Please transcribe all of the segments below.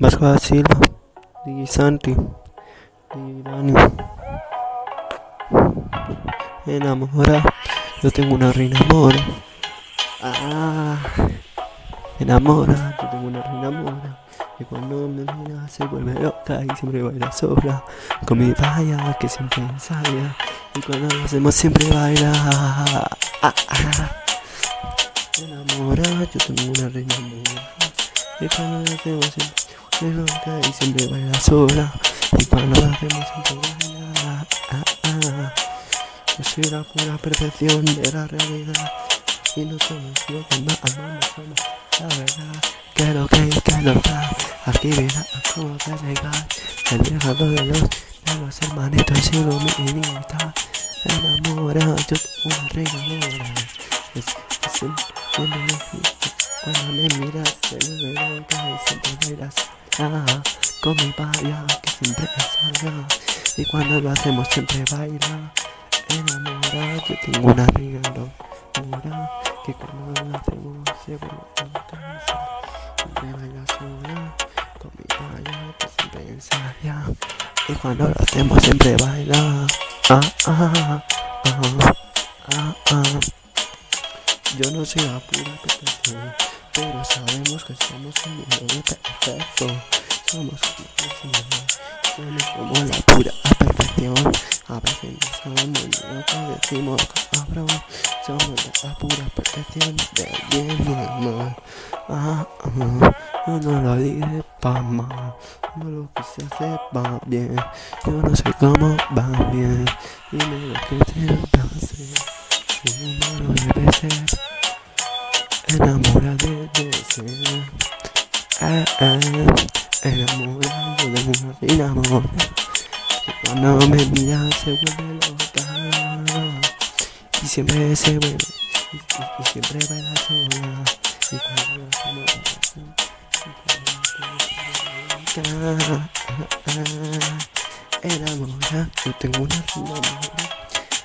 Vasco Silva, DJ Santi, Dani. Enamora, yo tengo una reina mora. Ah, enamora, yo tengo una reina mora. Y cuando me mira se vuelve loca y siempre baila sola. Con mi valla que siempre ensaya. Y cuando lo hacemos siempre baila. Ah. Enamora, yo tengo una reina mora. Y cuando lo hacemos siempre vuelve loca y siempre baila sola. Y cuando lo hacemos siempre baila. Ah. Yo soy la pura perfección de la realidad. Y no somos lo que más amamos, somos la verdad. Que lo que que lo da. Actividad como que legal. El viajado de los, de los hermanitos y lo minita. Enamora, yo una reina mora. Es, es un, cuando me, miras, se me ve loca y siempre bailas. Ah, con mi valla que siempre salga. Y cuando lo hacemos siempre baila. Enamora, yo tengo una reina mora. Que cuando lo hacemos se vuelve loca. Siempre baila sola. Con mi valla que siempre ensaya. Y cuando lo hacemos siempre baila. Ah, ah, ah, ah, ah. Yo no soy la pura perfección, pero sabemos que somos un mundo perfecto. Somos como, somos como la pura perfección. A veces no sabemos ni lo que decimos, cabrón. Somos la pura perfección del bien y mal. Ah, ah, yo no lo dije pa' mal, no lo quise hacer va bien. Yo no sé cómo va bien, dime lo que que hacer. Mi número debe ser enamorado de. Ah, ah, enamorado de una enamorada. Y cuando me mira se vuelve loca. Y siempre se vuelve, y, y- y siempre baila sola. Y cuando lo hacemos así, y cuando lo hacemos loca. Enamora, yo tengo una enamora.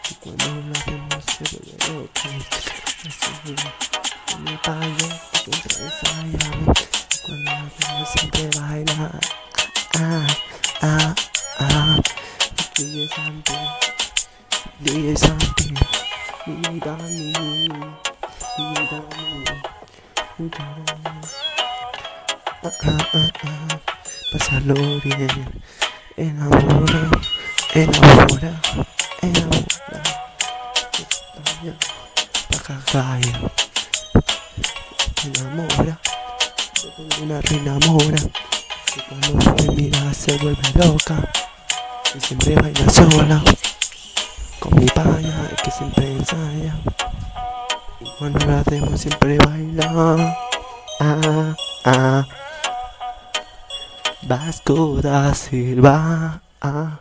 Y cuando lo hacemos se vuelve loca. Mi payo, que siempre ensaya. Y cuando hacemos siempre baila. Ah, ah, ah. DJ Santi, DJ Santi, DJ Dani, DJ Dani. Ah, ah, ah, ah. Pasarlo bien, enamora, enamora, enamora. España, Pacagaya, enamora. Tengo una reina mora que cuando me mira se vuelve loca y siempre baila sola. Con mi paya que siempre ensaya. Y cuando lo hacemos siempre baila. Ah, ah. Vasco da Silva. Ah.